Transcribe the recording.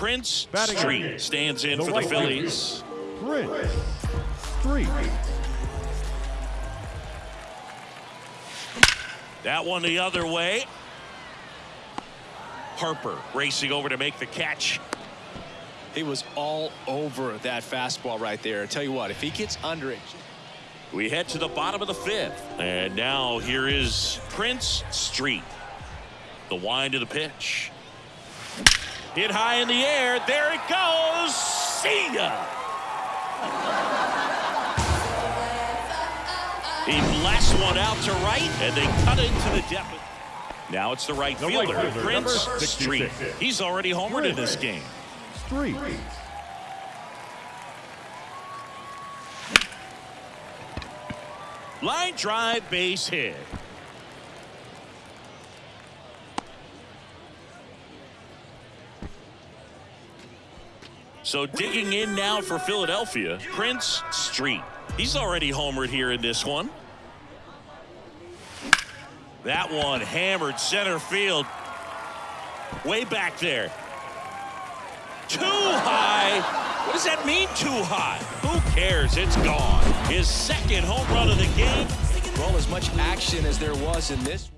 Prince Batting Street stands in the for the right Phillies. Prince Street. That one the other way. Harper racing over to make the catch. He was all over that fastball right there. I tell you what, if he gets under it. We head to the bottom of the fifth. And now here is Prince Street. The wind of the pitch. Hit high in the air. There it goes. See ya. He blasts one out to right, and they cut into the depth. Now it's the right The right fielder, fielder, Prince Street. He's already homered in this game. Street. Line drive base hit. So digging in now for Philadelphia, Prince Street. He's already homered here in this one. That one hammered center field. Way back there. Too high. What does that mean, too high? Who cares? It's gone. His second home run of the game. Well, as much action as there was in this.